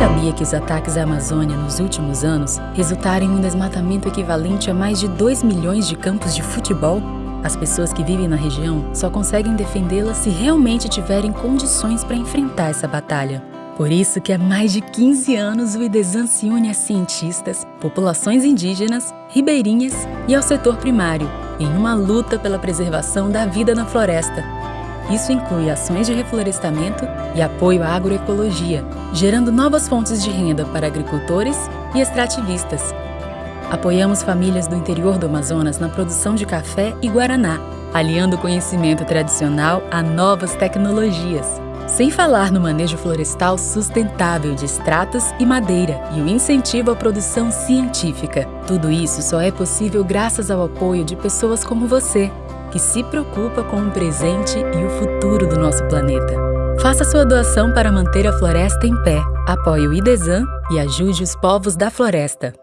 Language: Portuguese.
sabia que os ataques à Amazônia nos últimos anos resultaram em um desmatamento equivalente a mais de 2 milhões de campos de futebol? As pessoas que vivem na região só conseguem defendê-la se realmente tiverem condições para enfrentar essa batalha. Por isso que há mais de 15 anos o IDESAN se une a cientistas, populações indígenas, ribeirinhas e ao setor primário, em uma luta pela preservação da vida na floresta, isso inclui ações de reflorestamento e apoio à agroecologia, gerando novas fontes de renda para agricultores e extrativistas. Apoiamos famílias do interior do Amazonas na produção de café e guaraná, aliando o conhecimento tradicional a novas tecnologias. Sem falar no manejo florestal sustentável de extratos e madeira e o incentivo à produção científica. Tudo isso só é possível graças ao apoio de pessoas como você, que se preocupa com o presente e o futuro do nosso planeta. Faça sua doação para manter a floresta em pé, apoie o IDESAN e ajude os povos da floresta.